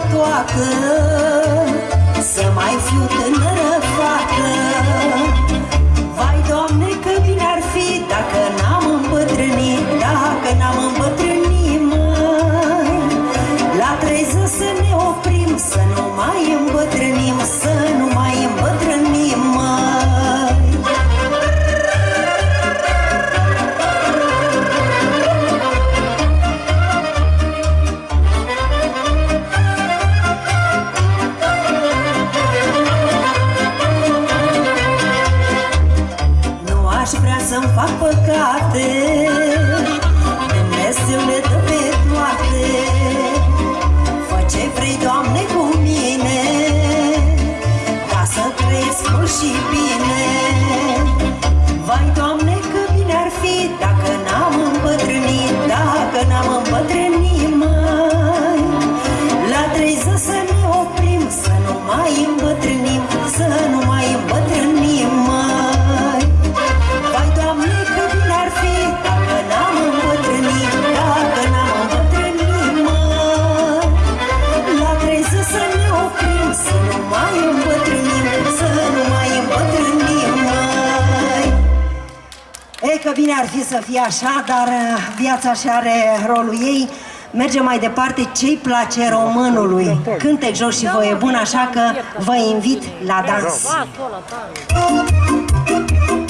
odată Să mai fiu tânără fată. Vai, Doamne, că bine ar fi Dacă n-am îmbătrânit Dacă n-am îmbătrânit, măi. La treizeci să ne oprim Să nu mai îmbătrânim să-mi fac păcate. Dumnezeu le dă pe toate. Fă ce vrei, Doamne, cu mine Ca să trăiesc mult și bine. Vai, Doamne, că bine ar fi Dacă n-am îmbătrânit Dacă n-am îmbătrânit mai La treizeci să ne oprim Să nu mai îmbătrânim Să că bine ar fi să fie așa, dar uh, viața și are rolul ei. Mergem mai departe, ce-i place românului? Cântec jos și voie bun, așa că vă invit la dans. Vasul ăla tare.